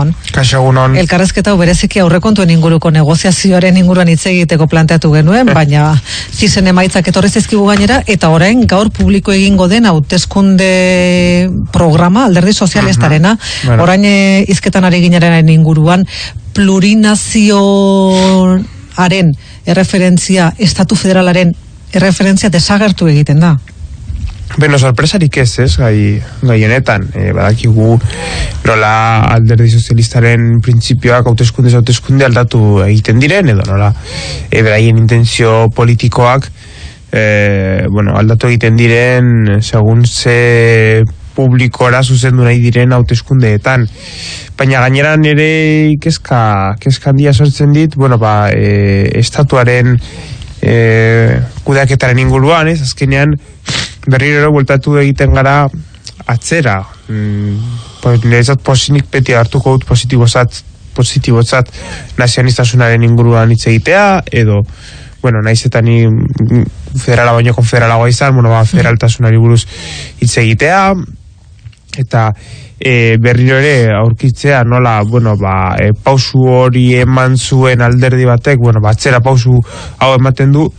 egunon. Kaixo egunon. Elkarrezketa bereziki aurrekontuen inguruko negoziazioaren inguruan hitz egiteko planteatu genuen, baina zizen emaitzak etorri zizkigu gainera, eta orain gaur publiko egingo den hauteskunde programa alderdi sozialistarena, Bueno. orain eh, hizketan ari ginaren inguruan, plurinazioaren erreferentzia, estatu federalaren erreferentzia desagertu egiten da. Beno, sorpresarik ez, ez, gai, gai honetan. E, badakigu nola alderdi sozialistaren printzipioak hauteskunde hauteskunde aldatu egiten diren, edo nola e, beraien intentzio politikoak e, bueno, aldatu egiten diren segun ze publikora zuzendu nahi diren hauteskundeetan. Baina gainera nire kezka, kezka handia sortzen dit, bueno, ba, e, estatuaren e, kudeaketaren inguruan, ez, azkenean berriro ere bueltatu egiten gara atzera. Mm, pues, niretzat posinik beti hartuko dut positibozat, positibozat nazionalistasunaren inguruan hitz egitea, edo bueno, naiz eta ni federala baino konfederalagoa izan, bueno, ba, federaltasunari buruz hitz egitea, eta e, berriro ere aurkitzea nola, bueno, ba, e, pausu hori eman zuen alderdi batek, bueno, ba, atzera pausu hau ematen du,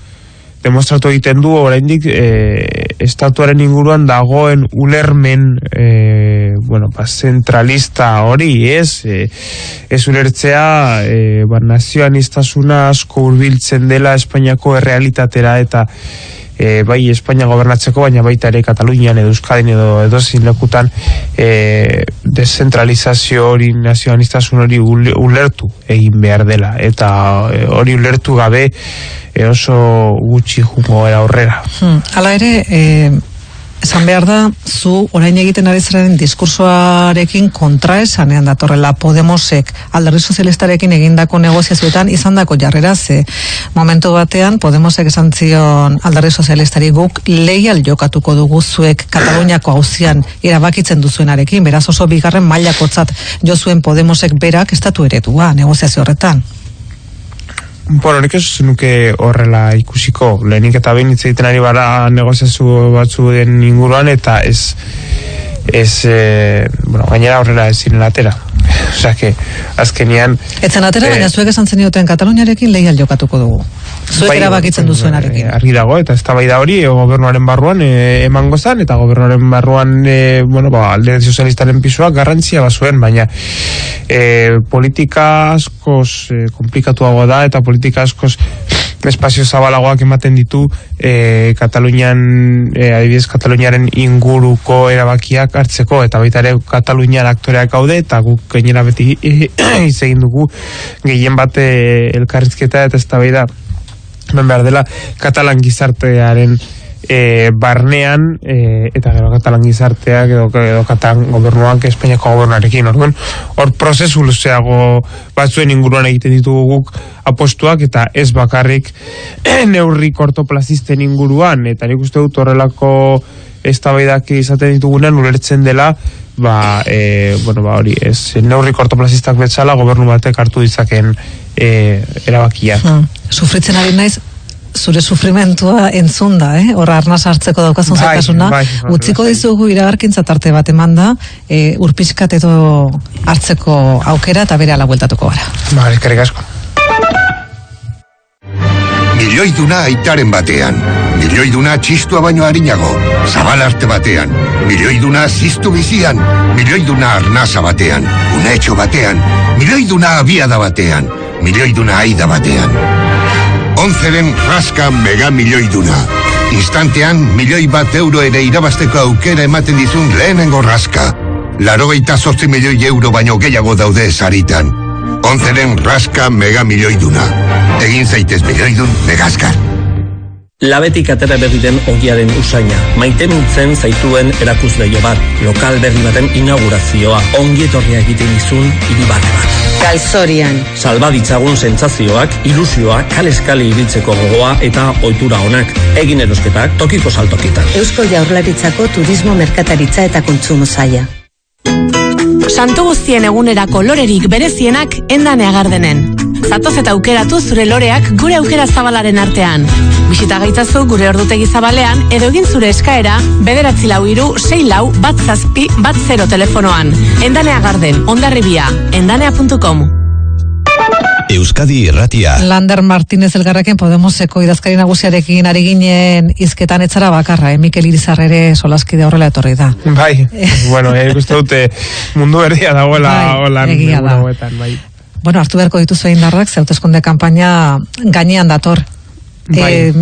demostratu egiten du oraindik e, estatuaren inguruan dagoen ulermen e, bueno, ba, zentralista hori, ez? E, ez ulertzea e, ba, nazioanistasuna asko hurbiltzen dela Espainiako errealitatera eta e, bai Espainia gobernatzeko, baina baita ere Katalunian edo Euskadin edo edo lekutan e, dezentralizazio hori nazionalistasun hori ule- ulertu egin behar dela eta e, hori ulertu gabe e, oso gutxi jungo era aurrera. Hmm. Hala ere, eh, esan behar da, zu orain egiten ari zaren diskursoarekin kontra esanean datorrela Podemosek alderdi sozialistarekin egindako negoziazioetan izandako jarrera ze momentu batean Podemosek esan zion alderdi sozialistari guk leial jokatuko dugu zuek Kataluniako hauzian erabakitzen duzuenarekin, beraz oso bigarren mailakotzat jo zuen Podemosek berak estatu eredua negoziazio horretan. Bueno, nik ez nuke horrela ikusiko, lehenik eta behin hitz egiten ari bara negoziazio batzu den inguruan, eta ez, ez e, bueno, gainera horrela ez ziren atera. Osea, que, azkenian... Etzen atera, Eh, baina zuek esan zenioten Kataluniarekin leial jokatuko dugu. Zuek Bai, erabakitzen bueno, duzuenarekin. eh, Argi dago, eta ez da hori e, gobernuaren barruan e, emango zan, eta gobernuaren barruan e, bueno, ba, alde sozialistaren pisuak garrantzia bazuen, baina e, politika askoz e, komplikatuago da, eta politika askoz espazio zabalagoak ematen ditu e, Katalunian, e, adibidez Kataluniaren inguruko erabakiak hartzeko, eta baita ere Katalunian aktoreak gaude, eta guk gainera beti hitz egin dugu gehien bat e, elkarrizketa eta ez hemen behar dela katalan gizartearen e, barnean e, eta gero katalan gizarteak edo, edo katalan gobernuak Espainiako gobernuarekin. Orduan hor prozesu luzeago batzuen inguruan egiten ditugu guk apostuak eta ez bakarrik neurri kortoplazisten inguruan. Eta nik uste dut horrelako eztabaidak izaten ditugunean ulertzen dela ba, e, bueno, ba, hori, ez, neurri kortoplazistak betzala gobernu batek hartu ditzaken e, erabakia. Hmm. Sufritzen ari naiz, zure sufrimentua entzun da, eh? Horra arnaz hartzeko daukazun Bai, zaitasuna. bai, bai, Utziko bai. dizugu iragarkintza tarte bat emanda, e, urpiskat edo hartzeko aukera eta bere ala bueltatuko gara. Ba, eskerrik asko. Milioiduna aitaren batean. Milioiduna txistua baino harinago. Zabal arte batean. Milioiduna ziztu bizian. Milioiduna arnasa batean. Unetxo batean. Milioiduna abiada batean. Milioiduna aida batean. Onzeren raska mega milioiduna. Instantean, milioi bat euro ere irabasteko aukera ematen dizun lehenengo raska. Larogeita zortzi milioi euro baino gehiago daude saritan. Onzeren raska mega milioiduna. Egin zaitez milioidun megazkar. Labetik atera berri den ogiaren usaina. Maite mintzen zaituen erakusleio bat. Lokal berri baten inaugurazioa. Ongi etorria egiten izun iribarre bat. Galzorian. Salba ditzagun sentsazioak, ilusioa, kaleskali ibiltzeko gogoa eta ohitura onak. Egin erosketak tokiko saltokitan. Eusko Jaurlaritzako Turismo Merkataritza eta Kontsumo Saia. Santu guztien egunerako lorerik berezienak endane agardenen. Zatoz eta aukeratu zure loreak gure aukera zabalaren artean. Bisita gaitzazu gure ordutegi zabalean edo egin zure eskaera bederatzi lau iru, sei lau, bat zazpi, bat zero telefonoan. Endanea Garden, ondarribia, endanea.com. Euskadi Irratia. Lander Martínez elgarraken Podemoseko idazkari nagusiarekin ari ginen izketan etzara bakarra, eh? Mikel Irizar ere solaskide horrela etorri da. Bai, bueno, eh, ikuste dute mundu erdia dagoela Bai, holan egia da. bai. Bueno, hartu beharko dituzu egin darrak, zeuteskunde kampaina gainean dator. Bai. E,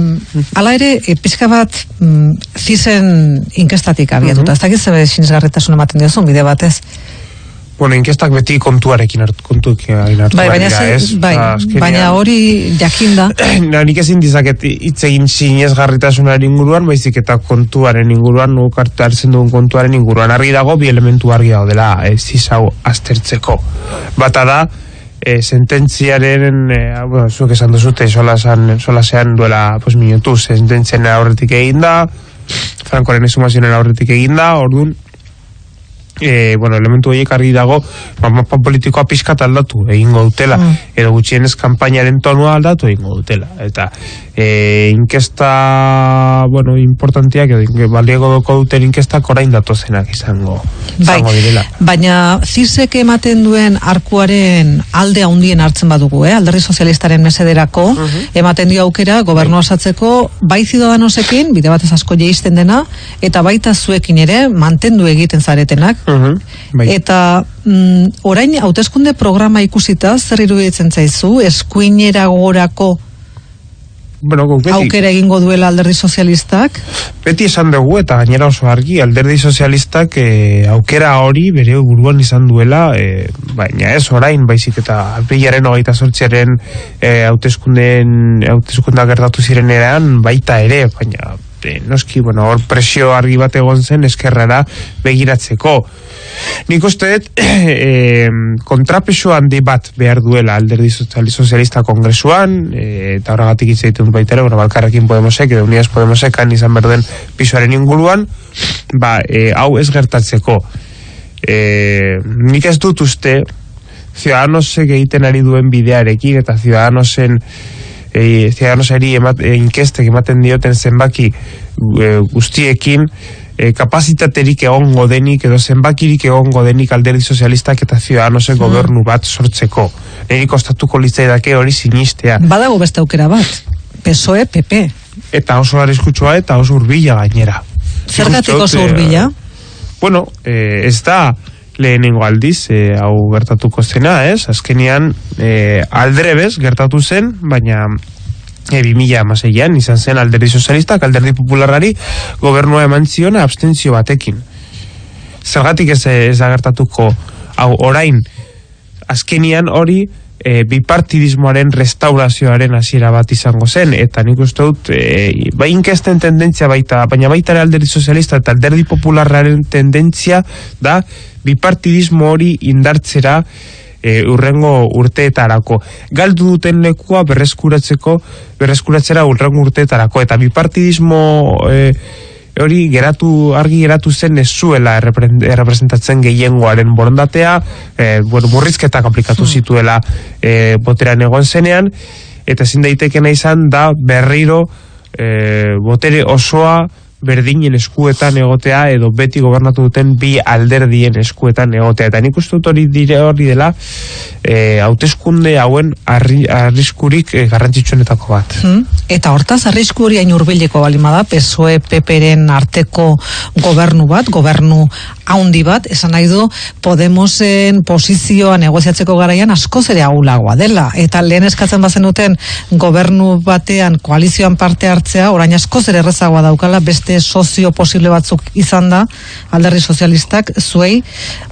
ala ere, e, pixka bat mm, zizen inkestatik abiatuta. Ez dakit zebe sinesgarritasun ematen diozun bide batez. Bueno, inkestak beti kontuarekin hartu, kontuekin hartu Bai, baina, dira, ze- ez? bai, Ba, azkenean- baina hori jakinda. Na, nik ezin dizaket hitz egin sinesgarritasunaren inguruan, baizik eta kontuaren inguruan, nuk hartu hartzen dugun kontuaren inguruan. Argi dago, bi elementu argi daudela, ez hau aztertzeko. Bata da, e, sententziaren, e, bueno, zuek esan duzute, solasean, solasean duela, pues, minutu, sententziaren aurretik egin da, Frankoren esumazionen aurretik egin da, orduan, e, bueno, elementu horiek argi dago, ba, mapa politikoa pixkat aldatu egingo dutela, Mm. edo gutxienez kanpainaren tonua aldatu egingo dutela. Eta e, inkesta, bueno, importantiak, edo baliego doko duten inkestak orain datozenak izango, Bai, izango direla. baina zizek ematen duen arkuaren alde handien hartzen badugu, eh? alderdi sozialistaren mesederako, ematen dio aukera gobernu osatzeko bai zidadanosekin, bide batez asko jeisten dena, eta baita zuekin ere mantendu egiten zaretenak. Bai. Eta mm, orain hauteskunde programa ikusita zer iruditzen zaizu eskuinera gorako bueno, beti, aukera egingo duela alderdi sozialistak? beti esan dugu eta gainera oso argi alderdi sozialistak e, aukera hori bere buruan izan duela e, baina ez orain baizik eta aprilaren hogeita sortziaren e, hauteskundeen hauteskundak gertatu zirenean baita ere baina noski bueno hor presio argi bat egon zen eskerrara begiratzeko. Nik uste dut e, kontrapeso handi bat behar duela alderdi soziali- sozialista kongresuan e, eta horregatik hitz egiten baita ere, bueno, balkarrekin Podemosek edo Unidas Podemosek izan berden pisoaren inguruan ba, e, hau ez gertatzeko. E, nik ez dut uste Ciudadanosek egiten ari duen bidearekin eta Ciudadanosen e, Ciudadanosari emat, e, inkestek ematen dioten zenbaki e, guztiekin e, kapazitaterik egongo denik edo zenbakirik egongo denik alderdi sozialistak eta Ciudadanosen gobernu bat sortzeko. Neri kostatuko litzaidake hori sinistea. Badago beste aukera bat. PSOE, PP. Eta oso arriskutsua eta oso urbila gainera. Zergatik oso dut, eh, hurbila? Bueno, eh, ez da lehenengo aldiz eh, hau gertatuko zena, ez? Azkenean eh, aldrebez gertatu zen, baina e, 2000 amaseian izan zen alderdi sozialistak, alderdi popularrari gobernua eman zion abstentzio batekin. Zergatik ez, ez da gertatuko hau orain azkenian hori e, bipartidismoaren restaurazioaren hasiera bat izango zen eta nik uste dut e, bai inkesten tendentzia baita baina baita ere alderdi sozialista eta alderdi popularraren tendentzia da bipartidismo hori indartzera e, urrengo urteetarako. Galdu duten lekua berreskuratzeko, berreskuratzera urrengo urteetarako. Eta bipartidismo e, hori geratu, argi geratu zen ez zuela errepre- errepresentatzen gehiengoaren borondatea, e, bueno, murrizketak aplikatu zituela e, boteran egon zenean, eta ezin daitekena izan da berriro e, botere osoa berdinen eskuetan egotea edo beti gobernatu duten bi alderdien eskuetan egotea eta nik uste dut hori dire hori dela e, hauteskunde hauen arri, arriskurik e, garrantzitsuenetako bat Hmm? Eta hortaz, arrisku hori hain urbileko balima da, PSOE PPren arteko gobernu bat, gobernu haundi bat, esan nahi du Podemosen posizioa negoziatzeko garaian askoz ere ahulagoa dela. Eta lehen eskatzen bazen duten gobernu batean koalizioan parte hartzea, orain askoz ere errezagoa daukala beste sozio posible batzuk izan da, alderdi sozialistak zuei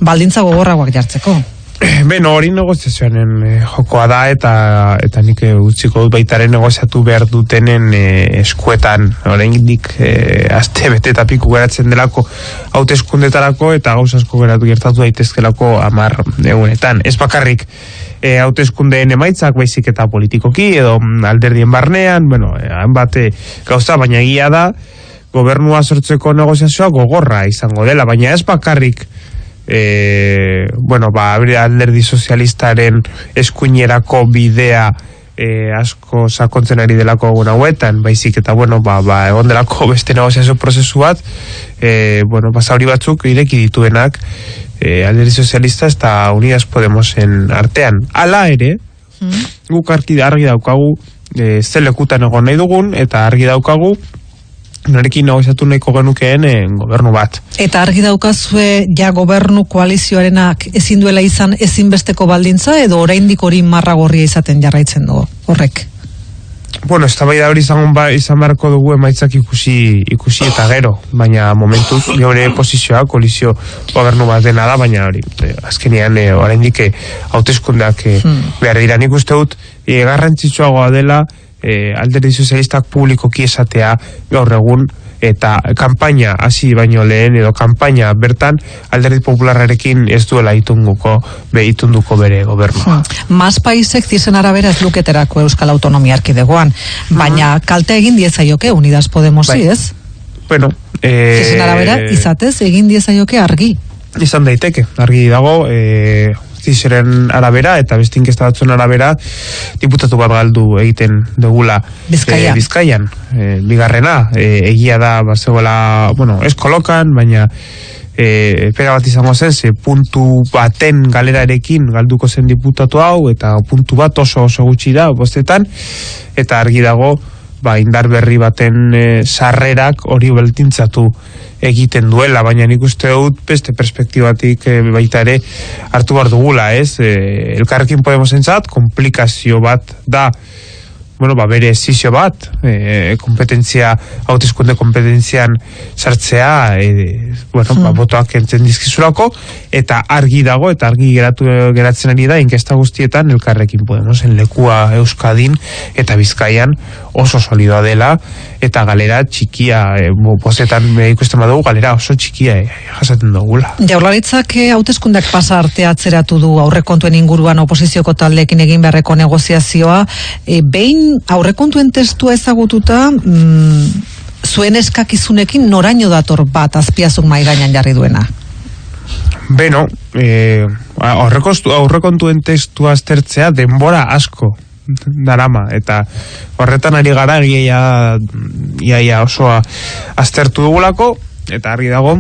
baldintza gogorragoak jartzeko. Beno, hori negoziazioaren eh, jokoa da eta eta nik eh, utziko dut baitaren negoziatu behar dutenen eh, eskuetan oraindik eh, aste bete eta piku geratzen delako hauteskundetarako eta gauza asko geratu gertatu daitezkelako amar egunetan. Ez bakarrik eh, hauteskundeen emaitzak baizik eta politikoki edo alderdien barnean, bueno, eh, hainbat eh, gauza, baina egia da gobernua sortzeko negoziazioa gogorra izango dela, baina ez bakarrik e, bueno, ba, alderdi sozialistaren eskuinerako bidea e, asko sakontzen ari delako egun hauetan, baizik eta bueno, ba, ba, egon delako beste negoziazio prozesu bat, e, bueno, basauri batzuk ireki dituenak e, alderdi sozialista eta Unidas Podemosen artean. Hala ere, mm. guk argi, argi daukagu e, zelekutan egon nahi dugun, eta argi daukagu norekin negoziatu nahiko genukeen e, gobernu bat. Eta argi daukazue ja gobernu koalizioarenak ezin duela izan ezinbesteko baldintza edo oraindik hori marra gorria izaten jarraitzen du horrek? Bueno, ez hori izan, ba, izan beharko dugu emaitzak ikusi, ikusi eta gero, baina momentuz, gure posizioa, kolizio gobernu bat dena da, baina hori, eh, azkenean, e, oraindik hauteskundeak eh, hmm. behar dira nik uste dut, e, garrantzitsuagoa dela, e, alderdi sozialistak publikoki esatea gaur egun eta kanpaina hasi baino lehen edo kanpaina bertan alderdi popularrarekin ez duela itunguko be itunduko bere gobernua. Hmm. Mas paisek zizen arabera ez luketerako Euskal Autonomia Arkidegoan, baina hmm. kalte egin diezaioke Unidas Podemos, bai. ez? Bueno, eh, zizen arabera izatez egin diezaioke argi. Izan daiteke, argi dago, eh, zizeren arabera eta beste inkesta batzuen arabera diputatu bat galdu egiten dugula Bizkaia. e, Bizkaian e, bigarrena e, egia da bazegoela bueno, ez kolokan baina e, pera bat izango zen ze puntu baten galerarekin galduko zen diputatu hau eta puntu bat oso oso gutxi da bostetan eta argi dago ba, indar berri baten e, sarrerak hori beltintzatu egiten duela, baina nik uste dut beste perspektibatik e, baita ere hartu behar dugula, ez? E, elkarrekin Podemos entzat, komplikazio bat da bueno, ba, bere zizio bat, e, kompetentzia, hautezkunde kompetentzian sartzea, e, bueno, ba, hmm. botoak entzen dizkizulako, eta argi dago, eta argi geratu, geratzen ari da, inkesta guztietan, elkarrekin Podemosen lekua Euskadin, eta Bizkaian oso solidoa dela, eta galera txikia, e, bozetan ikusten badugu, galera oso txikia e, jasaten dugula. Jaurlaritzak e, hauteskundak pasa arte atzeratu du aurrekontuen inguruan oposizioko taldeekin egin beharreko negoziazioa, e, behin aurrekontuen testua ezagututa mm, zuen eskakizunekin noraino dator bat azpiazuk mai gainan jarri duena? Beno, eh, aurrekontuen testua aztertzea denbora asko darama eta horretan ari gara ia, ia, ia osoa aztertu dugulako eta argi dago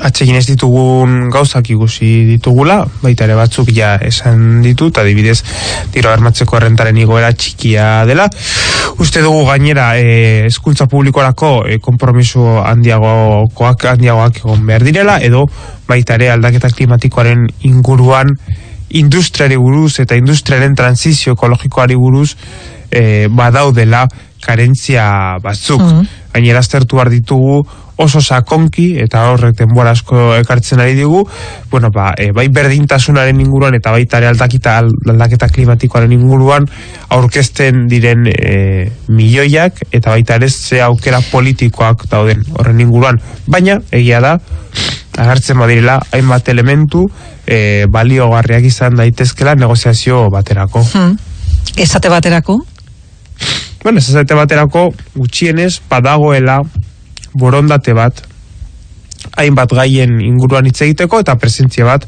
atsegin ez ditugun gauzak ikusi ditugula, baita ere batzuk ja esan ditut, adibidez tiro armatzeko errentaren igoera txikia dela. Uste dugu gainera e, publikorako e, kompromiso handiagoak handiagoak egon behar direla, edo baita ere aldaketa klimatikoaren inguruan industriari buruz eta industriaren transizio ekologikoari buruz e, badaudela karentzia batzuk. Mm -hmm. Gainera aztertu behar ditugu oso sakonki eta horrek denbora asko ekartzen ari digu, bueno, ba, e, bai berdintasunaren inguruan eta baita ere aldakita aldaketa klimatikoaren inguruan aurkezten diren e, milioiak eta baita ere ze aukera politikoak dauden horren inguruan. Baina, egia da, agertzen badirela, hainbat elementu e, baliogarriak izan daitezkela negoziazio baterako. Hmm. Esate baterako? Bueno, esate baterako gutxienez badagoela borondate bat hainbat gaien inguruan hitz egiteko eta presentzia bat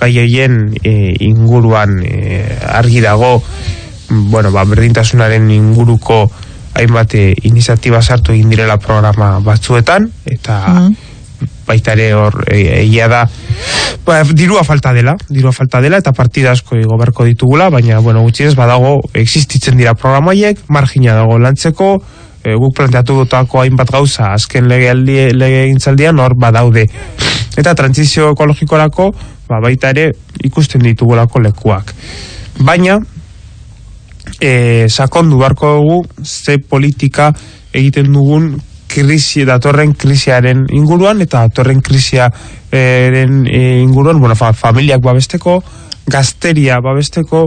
gaien e, inguruan e, argi dago bueno, ba, berdintasunaren inguruko hainbat e, iniziatiba sartu egin direla programa batzuetan eta mm baita ere hor e, egia da ba, dirua falta dela dirua falta dela eta partida asko goberko ditugula baina bueno, gutxienez badago existitzen dira programaiek margina dago lantzeko e, guk planteatu dutako hainbat gauza azken lege, lege intzaldian hor badaude. Eta transizio ekologikorako ba, baita ere ikusten ditugulako lekuak. Baina e, sakondu barko dugu ze politika egiten dugun krisi datorren krisiaren inguruan eta datorren krisiaren e, inguruan bueno, fa, familiak babesteko gazteria babesteko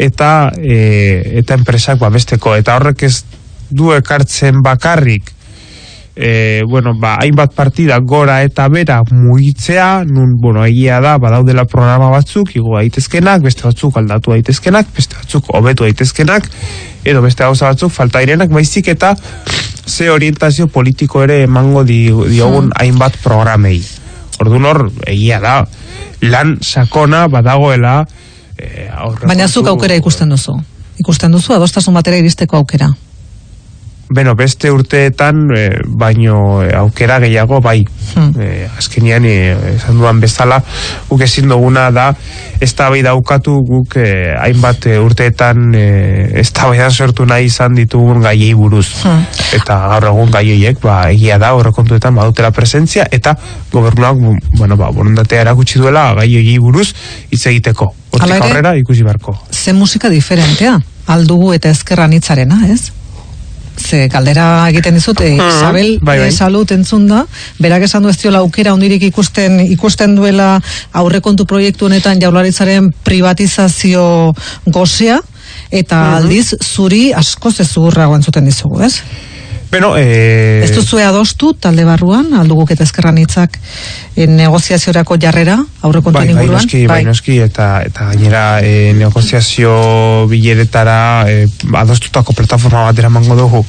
eta e, eta enpresak babesteko. Eta horrek ez du ekartzen bakarrik e, bueno, ba, hainbat partida gora eta bera mugitzea, nun, bueno, egia da, badaudela programa batzuk, igo daitezkenak, beste batzuk aldatu daitezkenak, beste batzuk hobetu daitezkenak, edo beste gauza batzuk falta irenak, baizik eta ze orientazio politiko ere emango di, diogun hmm. hainbat programei. Orduan hor, egia da, lan sakona badagoela aurrekontu- Baina zuk aukera ikusten duzu. Ikusten duzu adostasun batera iristeko aukera. Beno, beste urteetan, eh, baino eh, aukera gehiago, bai. Hmm. Eh, azkenian, eh, esan duan bezala, guk ezin duguna da, ez da bai daukatu guk eh, hainbat urteetan eh, ez da sortu nahi izan ditugun gaiei buruz. Hmm. Eta gaur egun gai horiek, ba, egia da, horrekontuetan badutela presentzia, eta gobernuak, bu- bueno, ba, borondatea erakutsi duela gai horiei buruz hitz egiteko. Hortik aurrera ikusi barko. Ze musika diferentea, aldugu eta ezkerran hitzarena, ez? Ze galdera egiten dizut, e, Isabel bai, bai. eh, salut entzun da, berak esan du ez diola aukera ondirik ikusten ikusten duela aurrekontu proiektu honetan jaularitzaren privatizazio gozea, eta aldiz zuri askoz ez zugurrago entzuten dizugu, ez? Beno, eh, Ez duzue adostu talde barruan, alduguk eta ezkerran hitzak eh, negoziaziorako jarrera aurrekontuen bai, bai, inguruan? noski, bai, noski, eta, eta gainera e, negoziazio bileretara e, adostutako plataforma bat eramango dugu.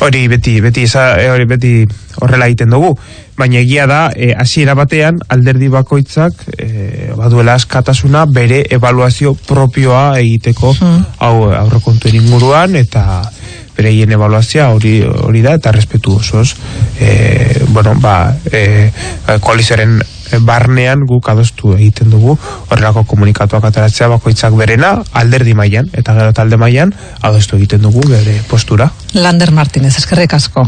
Hori beti, beti, eza, e, hori beti horrela egiten dugu. Baina egia da, e, hasiera batean, alderdi bakoitzak e, baduela askatasuna bere evaluazio propioa egiteko Hmm. aurrekontuen inguruan, eta bereien evaluazioa hori hori da eta respetu osoz e, bueno ba e, koalizioaren barnean guk adostu egiten dugu horrelako komunikatuak ateratzea bakoitzak berena alderdi mailan eta gero talde mailan adostu egiten dugu bere postura Lander Martínez, eskerrik asko.